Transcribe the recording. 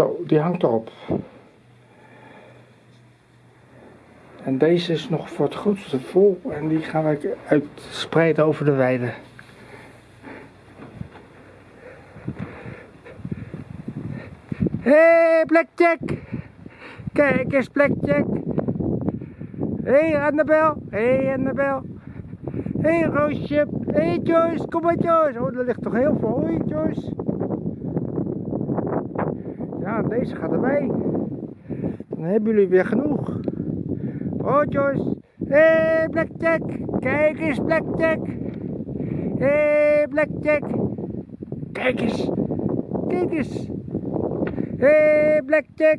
Zo, die hangt erop. En deze is nog voor het grootste vol en die gaan we uitspreiden over de weide. Hé, hey, Blackjack! Kijk eens, Blackjack! Hé, hey, Annabel! Hé, hey, Annabel! Hé, hey, Roosje! Hé, hey, Joyce! Kom maar, Joyce! Oh, er ligt toch heel veel. Hoi, Joyce! Deze gaat erbij. Dan hebben jullie weer genoeg. Oh, Joyce! Hé, hey, Blackjack! Kijk eens, Blackjack! Hé, hey, Blackjack! Kijk eens! Kijk eens! Hé, hey, Blackjack!